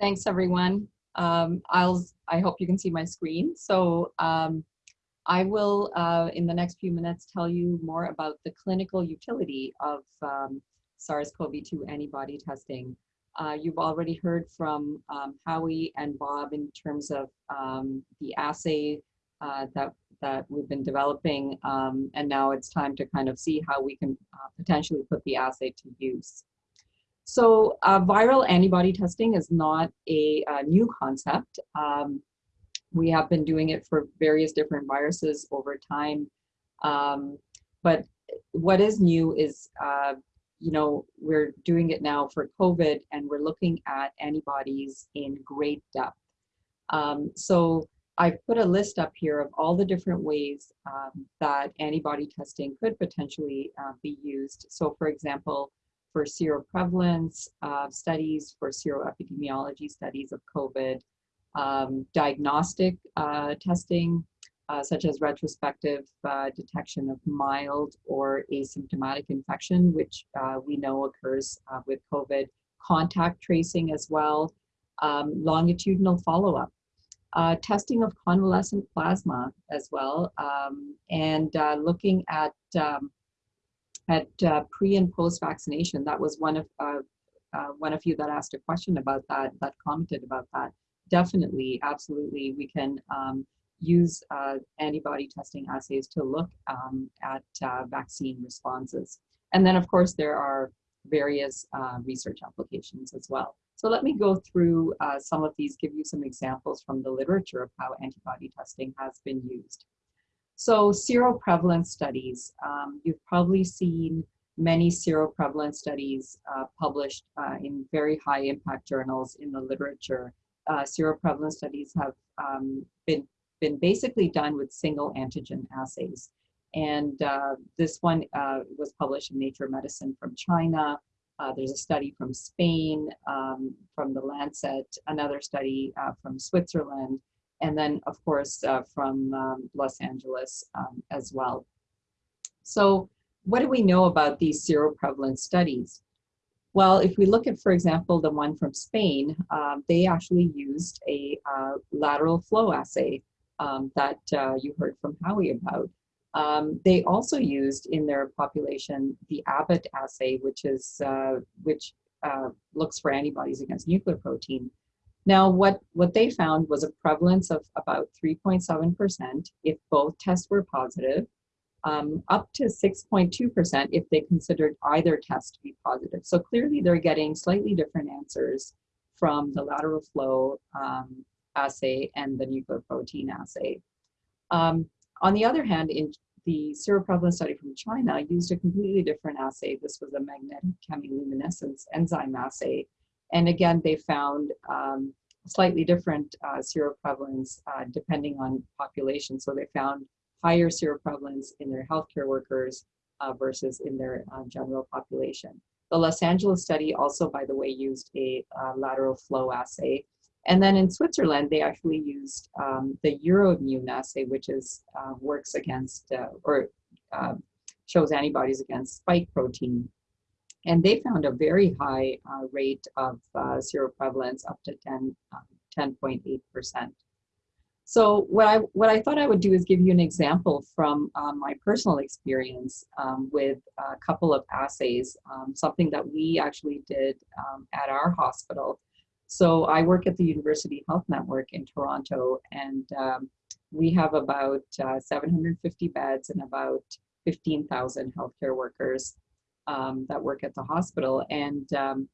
Thanks, everyone. Um, I'll, I hope you can see my screen. So um, I will, uh, in the next few minutes, tell you more about the clinical utility of um, SARS-CoV-2 antibody testing. Uh, you've already heard from um, Howie and Bob in terms of um, the assay uh, that, that we've been developing, um, and now it's time to kind of see how we can uh, potentially put the assay to use. So uh, viral antibody testing is not a, a new concept. Um, we have been doing it for various different viruses over time. Um, but what is new is, uh, you know, we're doing it now for COVID and we're looking at antibodies in great depth. Um, so I've put a list up here of all the different ways um, that antibody testing could potentially uh, be used. So for example, for seroprevalence uh, studies, for seroepidemiology studies of COVID, um, diagnostic uh, testing, uh, such as retrospective uh, detection of mild or asymptomatic infection, which uh, we know occurs uh, with COVID, contact tracing as well, um, longitudinal follow-up, testing of convalescent plasma as well, um, and looking at um, at uh, pre and post vaccination. That was one of uh, uh, one of you that asked a question about that, that commented about that. Definitely, absolutely, we can um, use uh, antibody testing assays to look um, at uh, vaccine responses. And then, of course, there are various uh, research applications as well. So let me go through some of these, give you some examples from the literature of how antibody testing has been used. So seroprevalence studies, um, you've probably seen many seroprevalence studies uh, published uh, in very high impact journals in the literature. Uh, seroprevalence studies have um, been, been basically done with single antigen assays. And uh, this one uh, was published in Nature Medicine from China. Uh, there's a study from Spain, um, from the Lancet, another study from Switzerland, and then of course uh, from um, Los Angeles um, as well. So what do we know about these seroprevalence studies? Well, if we look at, for example, the one from Spain, um, they actually used a uh, lateral flow assay um, that uh, you heard from Howie about. Um, they also used in their population the Abbott assay, which is uh, which uh, looks for antibodies against nuclear protein. Now, what, what they found was a prevalence of about 3.7% if both tests were positive, um, up to 6.2% if they considered either test to be positive. So clearly they're getting slightly different answers from the lateral flow um, assay and the nuclear protein assay. Um, on the other hand, in the seroprevalence study from China used a completely different assay. This was a magnetic chemiluminescence enzyme assay and again, they found um, slightly different uh, seroprevalence uh, depending on population. So they found higher seroprevalence in their healthcare workers uh, versus in their uh, general population. The Los Angeles study also, by the way, used a uh, lateral flow assay. And then in Switzerland, they actually used um, the Euroimmun assay, which is uh, works against or shows antibodies against spike protein and they found a very high uh, rate of uh, seroprevalence up to 10, 10.8%. Um, so what I, what I thought I would do is give you an example from um, my personal experience um, with a couple of assays, um, something that we actually did um, at our hospital. So I work at the University Health Network in Toronto, and we have about uh, 750 beds and about 15,000 healthcare workers um, that work at the hospital. And um,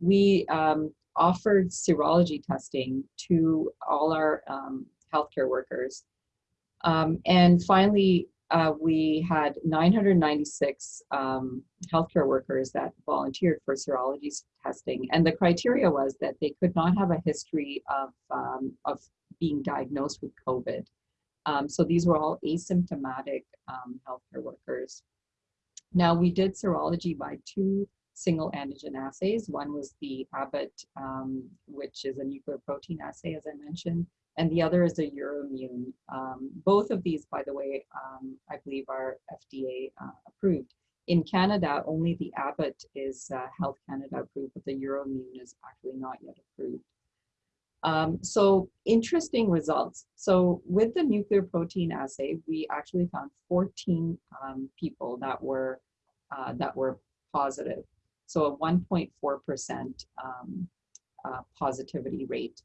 we um, offered serology testing to all our um, healthcare workers. Um, and finally, uh, we had 996 um, healthcare workers that volunteered for serology testing. And the criteria was that they could not have a history of, of being diagnosed with COVID. so these were all asymptomatic healthcare workers. Now we did serology by two single antigen assays. One was the Abbott, um, which is a nuclear protein assay, as I mentioned, and the other is a Euroimmun. Um, both of these, by the way, um, I believe are FDA uh, approved. In Canada, only the Abbott is uh, Health Canada approved, but the Euroimmun is actually not yet approved. Um, so interesting results. So with the nuclear protein assay, we actually found 14 um, people that were uh, that were positive. So a 1.4% um, uh, positivity rate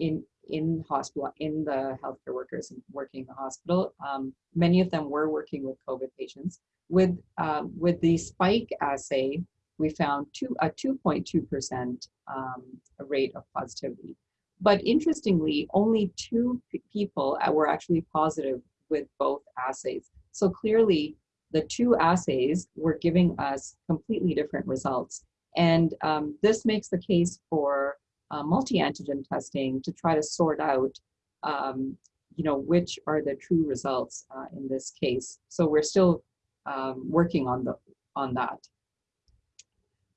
in in hospital in the healthcare workers working in the hospital. Um, many of them were working with COVID patients. With uh, with the spike assay, we found two a 2.2% um, rate of positivity. But interestingly, only two people were actually positive with both assays. So clearly, the two assays were giving us completely different results. And um, this makes the case for uh, multi-antigen testing to try to sort out, um, you know, which are the true results uh, in this case. So we're still um, working on the on that.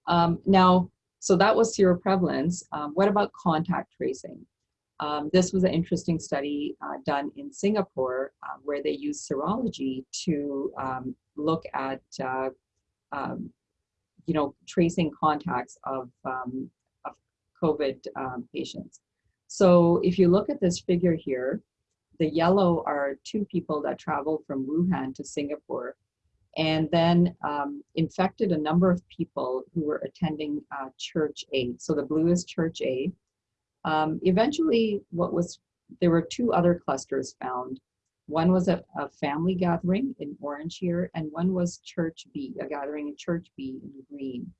Um, now, so that was seroprevalence. Um, what about contact tracing? Um, this was an interesting study uh, done in Singapore uh, where they used serology to um, look at, uh, um, you know, tracing contacts of, um, of COVID patients. So if you look at this figure here, the yellow are two people that traveled from Wuhan to Singapore and then um, infected a number of people who were attending uh, Church A. So the blue is Church A. Um, eventually, what was there were two other clusters found. One was a, a, family gathering in orange here, and one was Church B, a gathering in Church B in green.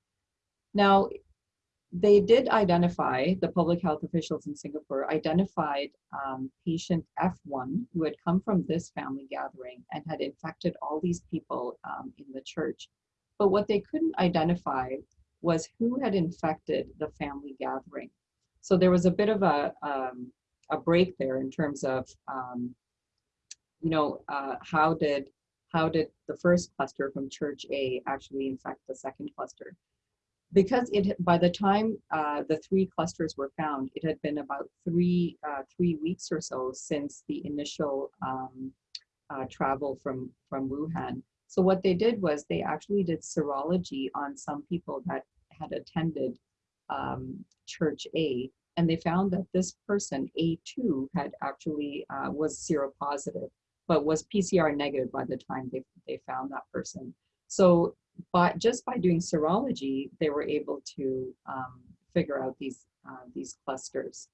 Now, they did identify, the public health officials in Singapore identified um, patient F1 who had come from this family gathering and had infected all these people um, in the church. But what they couldn't identify was who had infected the family gathering. So there was a bit of a, um, a break there in terms of, um, you know, uh, how did how did the first cluster from Church A actually infect the second cluster? Because it by the time uh, the three clusters were found, it had been about three uh, three weeks or so since the initial um, uh, travel from from Wuhan. So what they did was they actually did serology on some people that had attended um, Church A, and they found that this person A2 had actually uh, was seropositive, but was PCR negative by the time they they found that person. So but just by doing serology, they were able to um, figure out these, uh, these clusters.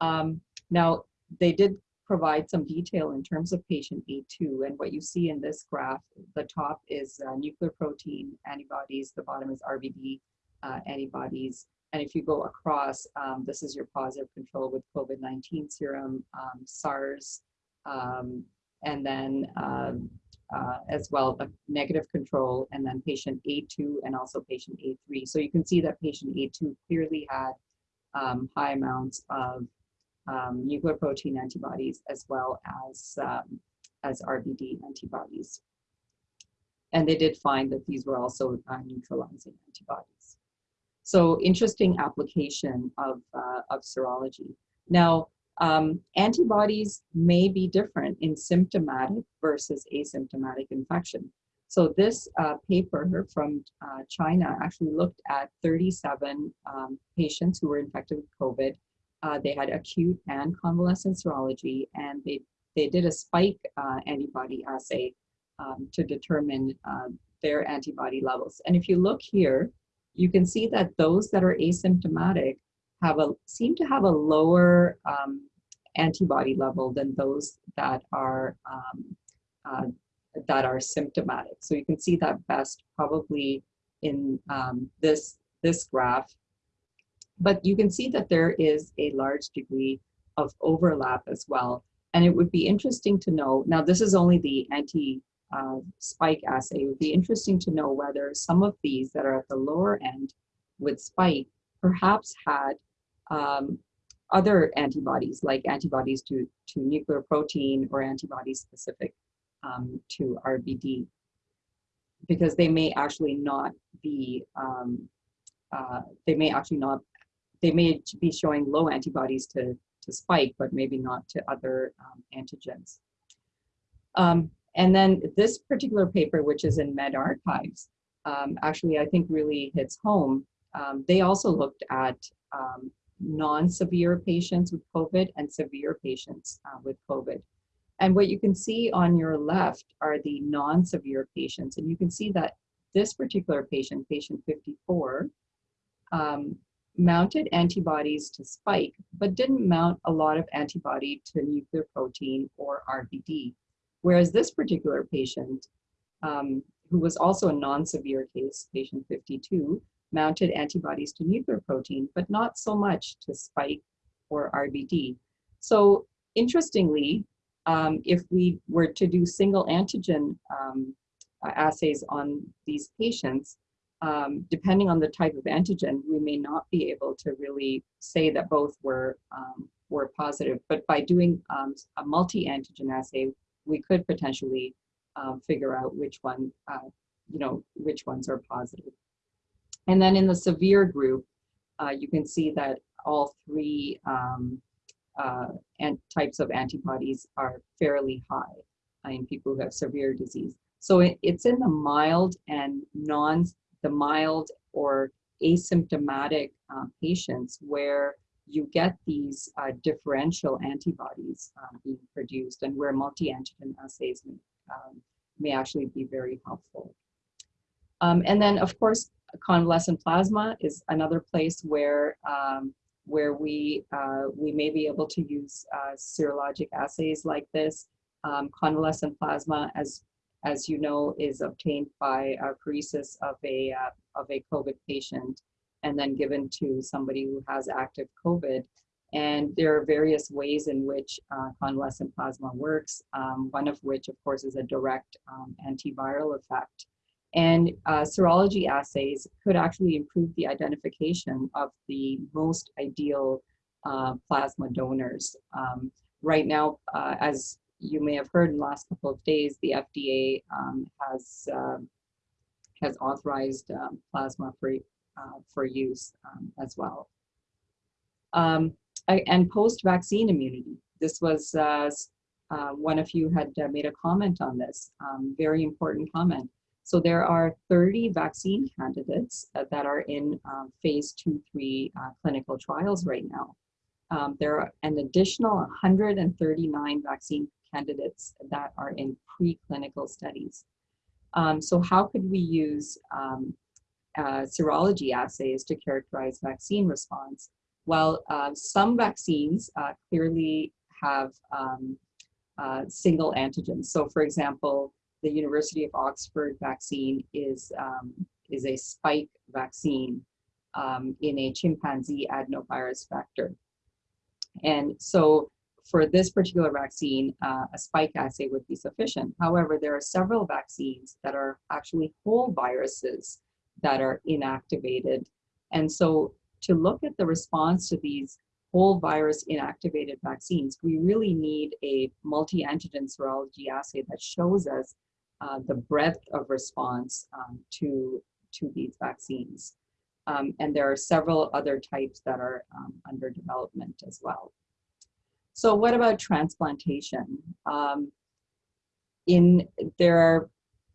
Um, now, they did provide some detail in terms of patient A2, and what you see in this graph, the top is uh, nuclear protein antibodies, the bottom is RBD uh, antibodies, and if you go across, um, this is your positive control with COVID-19 serum, um, SARS, um, and then um, uh, as well, a negative control, and then patient A2 and also patient A3. So you can see that patient A2 clearly had um, high amounts of um, nuclear protein antibodies as well as, um, as RBD antibodies. And they did find that these were also uh, neutralizing antibodies. So interesting application of, uh, of serology. Now, um, antibodies may be different in symptomatic versus asymptomatic infection. So this uh, paper from uh, China actually looked at 37 um, patients who were infected with COVID. Uh, they had acute and convalescent serology, and they, they did a spike uh, antibody assay um, to determine uh, their antibody levels. And if you look here, you can see that those that are asymptomatic have a seem to have a lower um, antibody level than those that are um, uh, that are symptomatic. So you can see that best probably in um, this this graph. But you can see that there is a large degree of overlap as well. And it would be interesting to know, now this is only the anti uh, spike assay, it would be interesting to know whether some of these that are at the lower end with spike perhaps had um, other antibodies, like antibodies to, to nuclear protein or antibodies specific um, to RBD, because they may actually not be, um, uh, they may actually not, they may be showing low antibodies to, to spike, but maybe not to other um, antigens. Um, and then this particular paper, which is in medRxiv, um, actually I think really hits home. They also looked at um, non-severe patients with COVID and severe patients uh, with COVID. And what you can see on your left are the non-severe patients. And you can see that this particular patient, patient 54, um, mounted antibodies to spike, but didn't mount a lot of antibody to nuclear protein or RBD. Whereas this particular patient, um, who was also a non-severe case, patient 52, mounted antibodies to nuclear protein, but not so much to spike or RBD. So interestingly, um, if we were to do single antigen um, assays on these patients, um, depending on the type of antigen, we may not be able to really say that both were um, were positive. But by doing um, a multi-antigen assay, we could potentially um, figure out which one, uh, you know, which ones are positive. And then in the severe group, uh, you can see that all three um, uh, and types of antibodies are fairly high in people who have severe disease. So it, it's in the mild and non, the mild or asymptomatic uh, patients where you get these uh, differential antibodies um, being produced and where multi-antigen assays may, um, may actually be very helpful. Um, and then, of course, convalescent plasma is another place where um, where we uh, we may be able to use uh, serologic assays like this. Um, convalescent plasma, as as you know, is obtained by apheresis of a uh, of a COVID patient and then given to somebody who has active COVID. And there are various ways in which uh, convalescent plasma works, um, one of which, of course, is a direct um, antiviral effect. And uh, serology assays could actually improve the identification of the most ideal uh, plasma donors. Um, right now, uh, as you may have heard in the last couple of days, the FDA um, has uh, has authorized um, plasma for uh, for use um, as well. Um, and post-vaccine immunity. This was uh, one of you had made a comment on this, um, very important comment. So there are 30 vaccine candidates uh, that are in uh, phase two, three uh, clinical trials right now. Um, there are an additional 139 vaccine candidates that are in preclinical studies. Um, so how could we use um, uh, serology assays to characterize vaccine response? Well, uh, some vaccines uh, clearly have um, single antigens. So for example, the University of Oxford vaccine is, um, is a spike vaccine um, in a chimpanzee adenovirus vector. And so for this particular vaccine, uh, a spike assay would be sufficient. However, there are several vaccines that are actually whole viruses that are inactivated. And so to look at the response to these whole virus inactivated vaccines, we really need a multi-antigen serology assay that shows us uh, the breadth of response um, to, to these vaccines. Um, and there are several other types that are um, under development as well. So what about transplantation? Um, in There are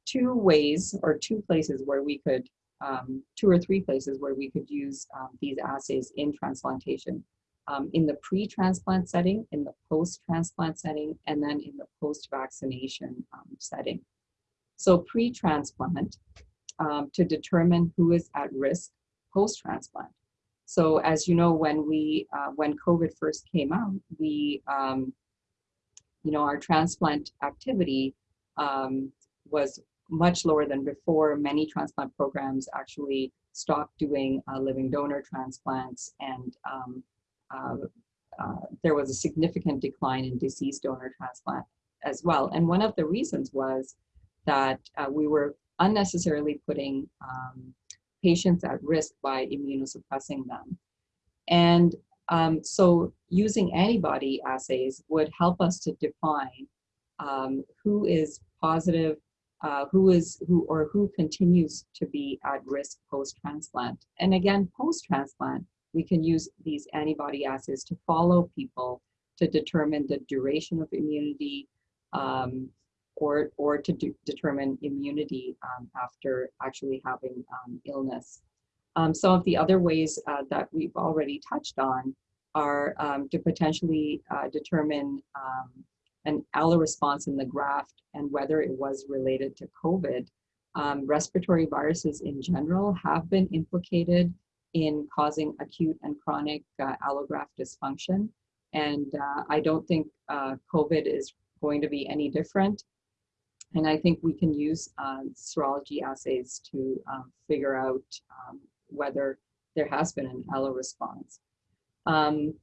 two ways or two places where we could, um, two or three places where we could use um, these assays in transplantation. in the pre-transplant setting, in the post-transplant setting, and then in the post-vaccination setting. So pre-transplant, um, to determine who is at risk post-transplant. So as you know, when we uh, when COVID first came out, we um, you know our transplant activity um, was much lower than before. Many transplant programs actually stopped doing uh, living donor transplants, and um, uh, uh, there was a significant decline in deceased donor transplant as well. And one of the reasons was that uh, we were unnecessarily putting um, patients at risk by immunosuppressing them. And um, so using antibody assays would help us to define um, who is positive, uh, who is who or who continues to be at risk post-transplant. And again, post-transplant, we can use these antibody assays to follow people to determine the duration of immunity, um, or, or to do, determine immunity um, after actually having um, illness. Um, some of the other ways uh, that we've already touched on are um, to potentially uh, determine um, an alloresponse in the graft and whether it was related to COVID. Respiratory viruses in general have been implicated in causing acute and chronic uh, allograft dysfunction. And uh, I don't think uh, COVID is going to be any different. And I think we can use uh, serology assays to um, figure out um, whether there has been an allo response. Um,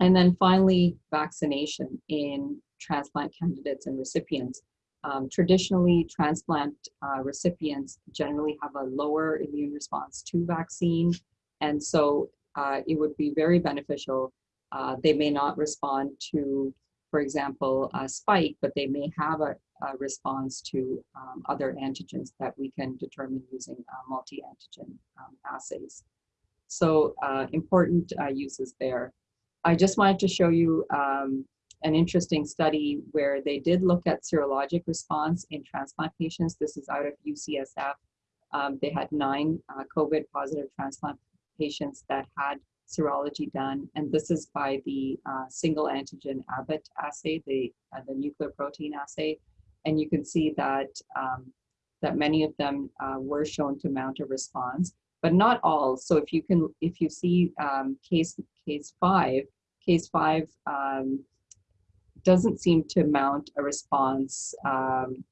and then finally, vaccination in transplant candidates and recipients. Um, traditionally, transplant uh, recipients generally have a lower immune response to vaccine. And so uh, it would be very beneficial. Uh, they may not respond to, for example, a spike, but they may have a, a response to um, other antigens that we can determine using uh, multi-antigen um, assays. So uh, important uh, uses there. I just wanted to show you um, an interesting study where they did look at serologic response in transplant patients. This is out of UCSF. Um, they had nine uh, COVID positive transplant patients that had serology done. And this is by the uh, single antigen Abbott assay, the, uh, the nuclear protein assay. And you can see that, um, that many of them uh, were shown to mount a response, but not all. So if you can, if you see um, case, case five, case five um, doesn't seem to mount a response um,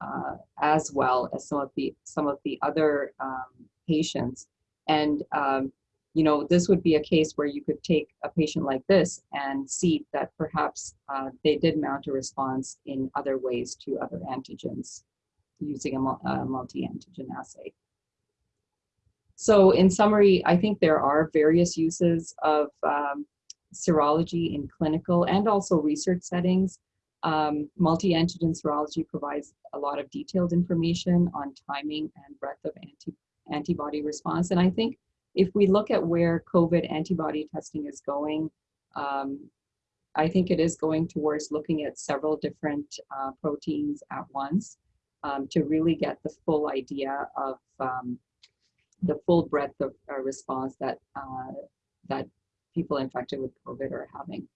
uh, as well as some of the some of the other um, patients. And um, you know, this would be a case where you could take a patient like this and see that perhaps uh, they did mount a response in other ways to other antigens using a, a multi-antigen assay. So in summary, I think there are various uses of um, serology in clinical and also research settings. Um, multi-antigen serology provides a lot of detailed information on timing and breadth of anti antibody response. And I think if we look at where COVID antibody testing is going, um, I think it is going towards looking at several different uh, proteins at once um, to really get the full idea of um, the full breadth of uh, response that uh, that people infected with COVID are having.